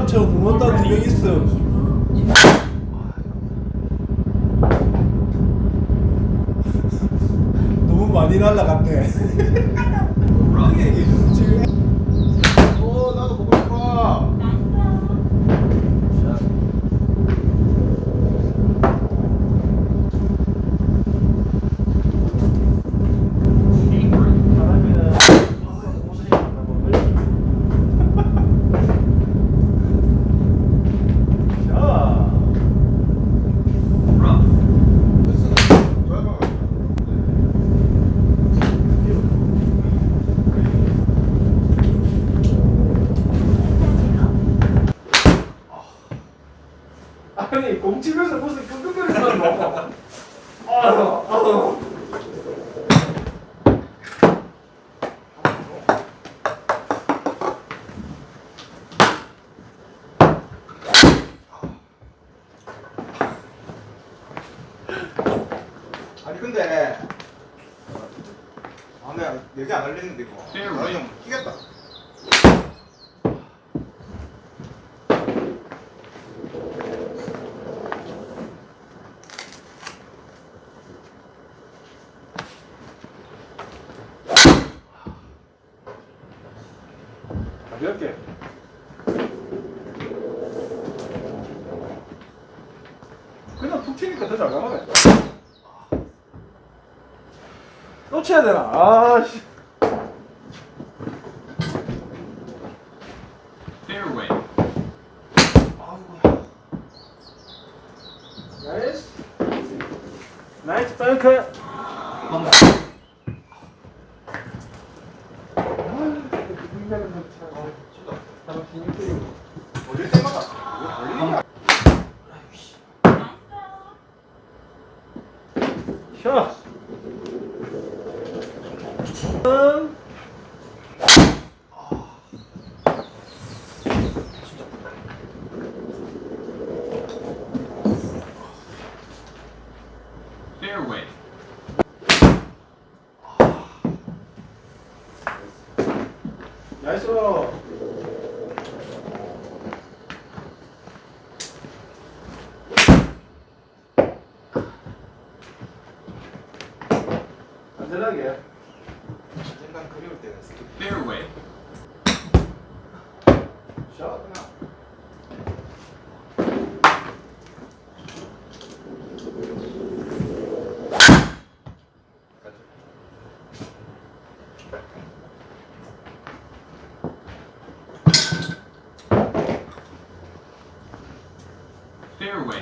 사람처럼 응원단 두명 있어. 너무 많이 날라갔네. 지금 어 나도 보고 싶어. 아니 공집에서 무슨 끙끙거리는 거. 아유, 아유. 아니 근데 아 내가 여기 안 걸리는데 이거. 나 형, 끼겠다. 가볍게. 그냥 툭 튀니까 더 잘 나가네. 또 쳐야 되나? 아, 씨. Fairway. 아이고야. 나이스. 나이스 덩크 때마다 왜 걸리냐? 쉬어. 음. Fairway. 나이스. 안전하게. 언젠간 그리울 때가 있어. Fairway. 샷. Fairway.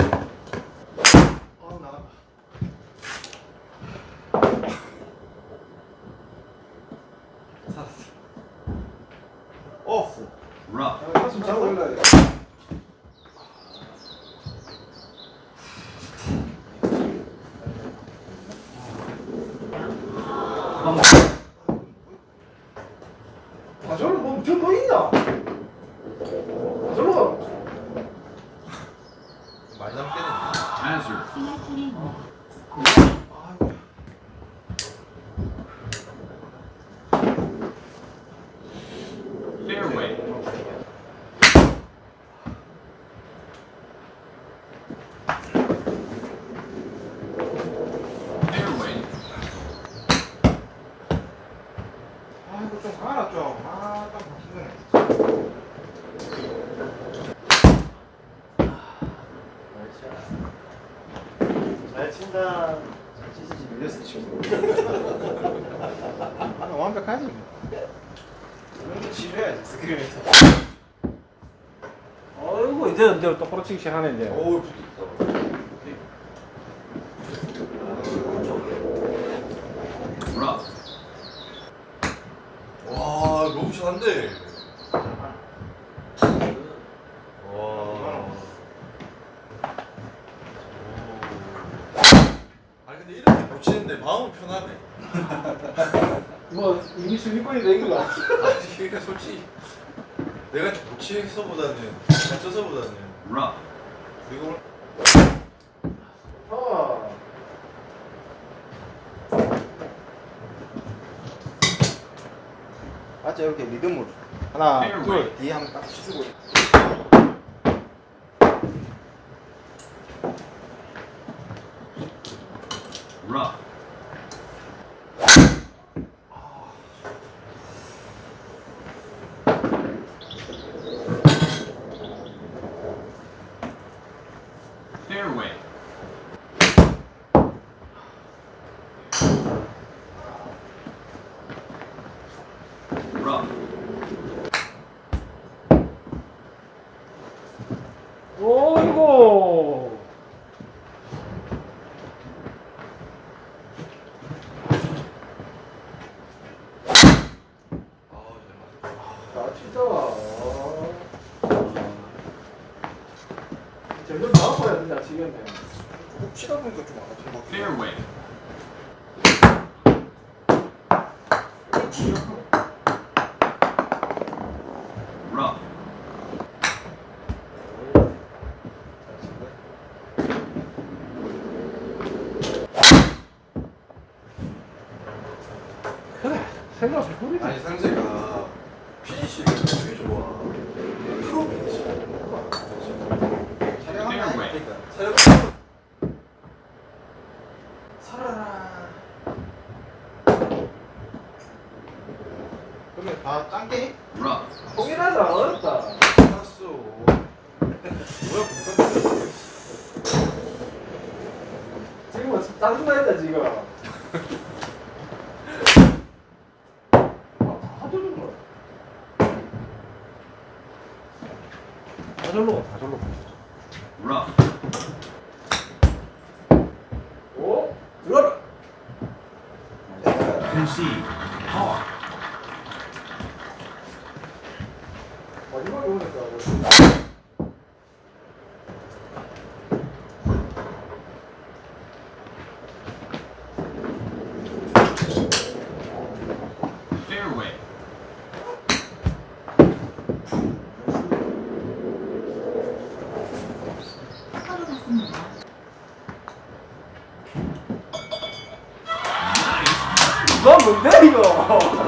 King. 잘 친다. 잘 치시지 밀렸어 지금. 아, 완벽하지. 이런 거 지려야지 스크린에서. 어이구, 이제, 이제 똑바로 치기 시작하네, 이제. 어우 붙었다. Rough. 와 너무 잘한데 와 아니 근데 이렇게 못 치는데 마음은 편하네 뭐, 이미 순위권이 된 거야. 아니 그러니까 솔직히 내가 못 치서보다는 잘 쳐서보다는 Rough. 그리고 어. 맞죠 이렇게 리듬으로 하나. 둘 뒤에 한번 딱 치고 어이구. 아, 진짜. 점점 된다, 지겠네. 조금 치다 보니까 좀 같아. Fairway. Rough. 그래, 생각해 보니까. 아니 상재가 피니시가 되게 좋아. 프로 피니시. 촬영하면 그러니까 살아라. 그러면 다 짱깨니? Rough. 통일하자, 어렵다. 알았어. 뭐야 공산 지금은 짜증나 했다, 지금. 아, 다 저런 거야. 다 절로 가, 다 절로 가. Rough. 너 뭔데, 이거? 아,